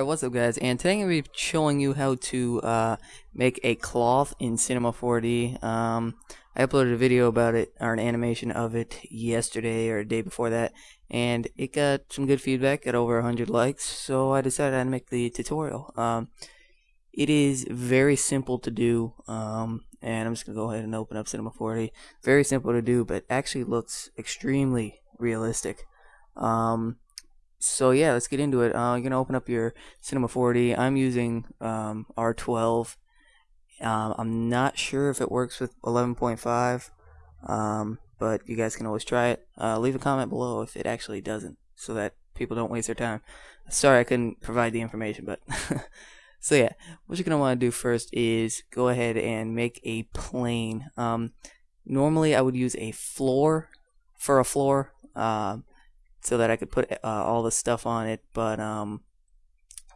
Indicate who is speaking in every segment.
Speaker 1: Alright, what's up guys, and today I'm going to be showing you how to uh, make a cloth in Cinema 4D. Um, I uploaded a video about it, or an animation of it, yesterday or a day before that, and it got some good feedback, got over 100 likes, so I decided I'd make the tutorial. Um, it is very simple to do, um, and I'm just going to go ahead and open up Cinema 4D. Very simple to do, but actually looks extremely realistic. Um, so yeah, let's get into it. Uh, you're gonna open up your Cinema 4D. I'm using um, R12. Um, I'm not sure if it works with 11.5, um, but you guys can always try it. Uh, leave a comment below if it actually doesn't, so that people don't waste their time. Sorry I couldn't provide the information, but so yeah, what you're gonna want to do first is go ahead and make a plane. Um, normally I would use a floor for a floor. Um, so that I could put uh, all the stuff on it. But um,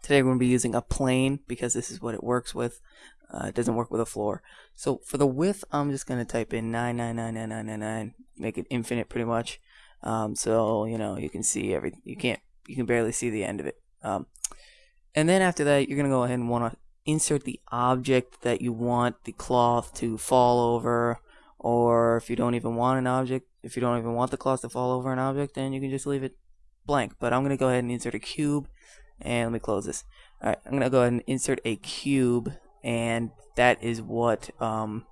Speaker 1: today we're going to be using a plane because this is what it works with. Uh, it doesn't work with a floor. So for the width, I'm just going to type in 9999999, make it infinite pretty much. Um, so you know you can see every you can't you can barely see the end of it. Um, and then after that, you're going to go ahead and want to insert the object that you want the cloth to fall over or if you don't even want an object, if you don't even want the cloth to fall over an object, then you can just leave it blank. But I'm going to go ahead and insert a cube, and let me close this. Alright, I'm going to go ahead and insert a cube, and that is what um,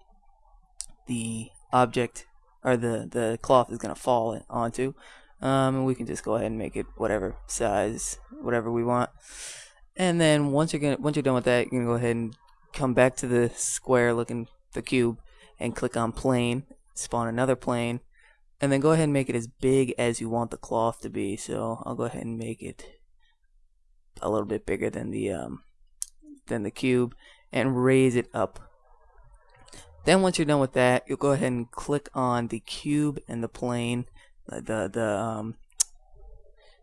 Speaker 1: the object, or the, the cloth is going to fall onto. Um, and we can just go ahead and make it whatever size, whatever we want. And then once you're gonna once you're done with that, you're gonna go ahead and come back to the square looking the cube and click on plane, spawn another plane, and then go ahead and make it as big as you want the cloth to be. So I'll go ahead and make it a little bit bigger than the um, than the cube and raise it up. Then once you're done with that, you'll go ahead and click on the cube and the plane, the the um,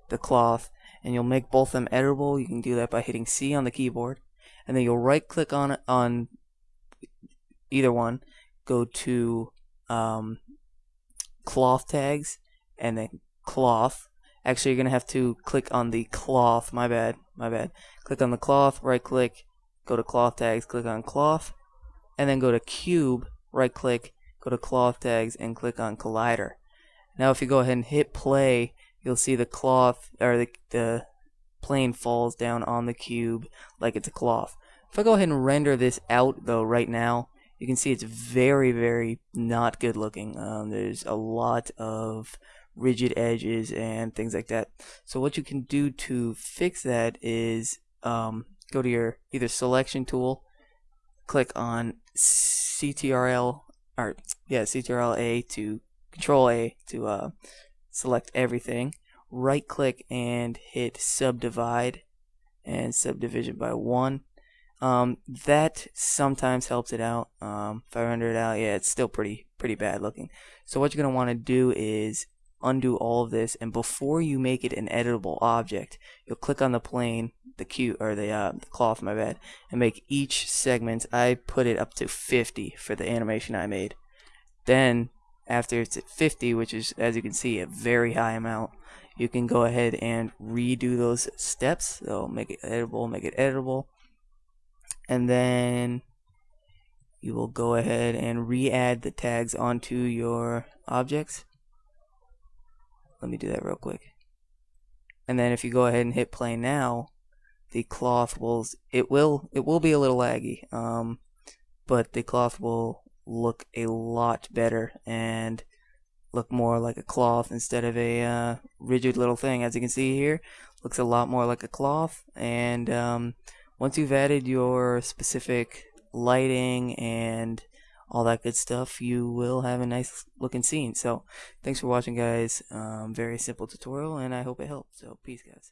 Speaker 1: the cloth, and you'll make both of them editable. You can do that by hitting C on the keyboard, and then you'll right click on it on either one, go to um, cloth tags and then cloth. Actually, you're going to have to click on the cloth. My bad. My bad. Click on the cloth, right click, go to cloth tags, click on cloth, and then go to cube, right click, go to cloth tags, and click on collider. Now, if you go ahead and hit play, you'll see the cloth or the, the plane falls down on the cube like it's a cloth. If I go ahead and render this out though right now, you can see it's very, very not good looking. Um, there's a lot of rigid edges and things like that. So what you can do to fix that is um, go to your either selection tool, click on CTRL or yeah CTRL A to Control A to uh, select everything. Right click and hit subdivide and subdivision by one um, that sometimes helps it out. Um, if I render it out, yeah, it's still pretty pretty bad looking. So what you're gonna want to do is undo all of this, and before you make it an editable object, you'll click on the plane, the cue or the, uh, the cloth, my bad, and make each segment. I put it up to 50 for the animation I made. Then after it's at 50, which is as you can see a very high amount, you can go ahead and redo those steps. So make it editable, make it editable and then you will go ahead and re-add the tags onto your objects. Let me do that real quick. And then if you go ahead and hit play now the cloth will it will it will be a little laggy um, but the cloth will look a lot better and look more like a cloth instead of a uh, rigid little thing. As you can see here looks a lot more like a cloth and um, once you've added your specific lighting and all that good stuff, you will have a nice looking scene. So, thanks for watching, guys. Um, very simple tutorial, and I hope it helped. So, peace, guys.